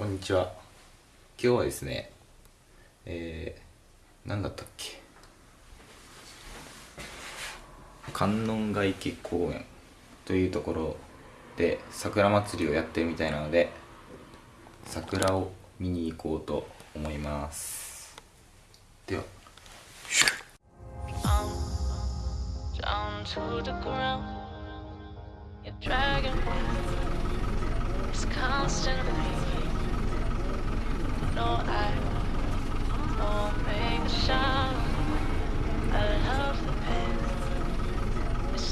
こんにちは今日はですねえー、何だったっけ？観音ヶ池公園というところで桜祭りをやってるみたいなので桜を見に行こうと思いますでは down to the ground. You're dragging me. It's constantly.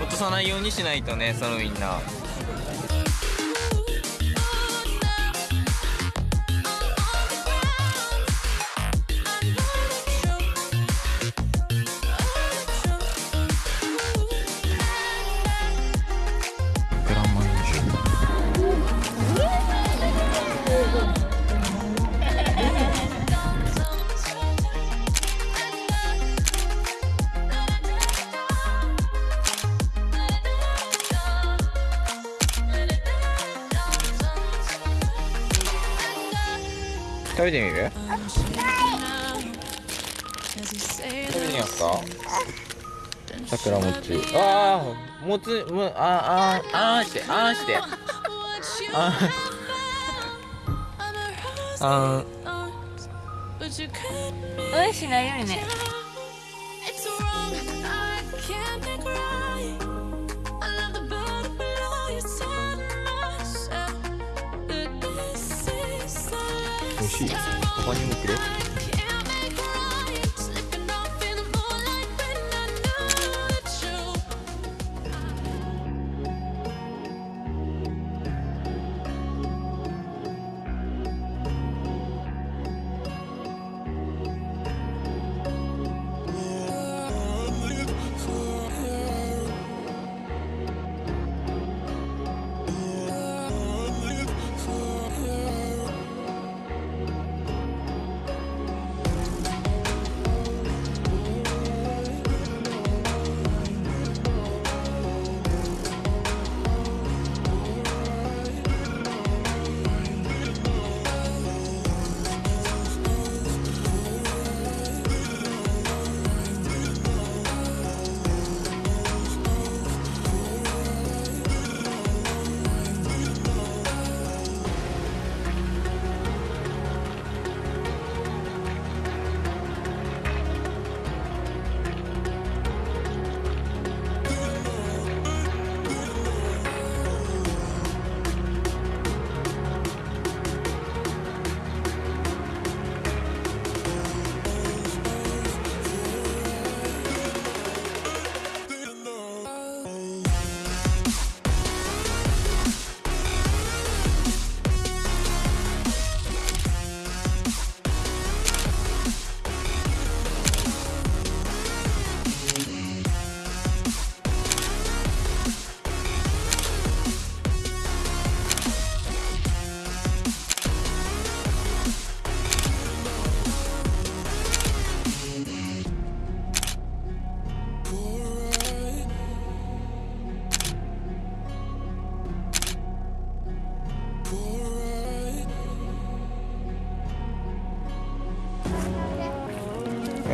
落とさないようにしないとねそのみんな食べてみる？食べてみますか。桜餅。ああもつもあああーしてあーして。ああうんしないようにねしい他にもくれ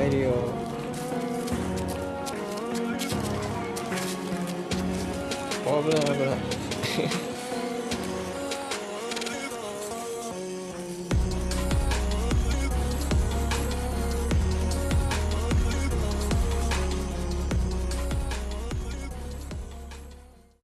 sério. Problema.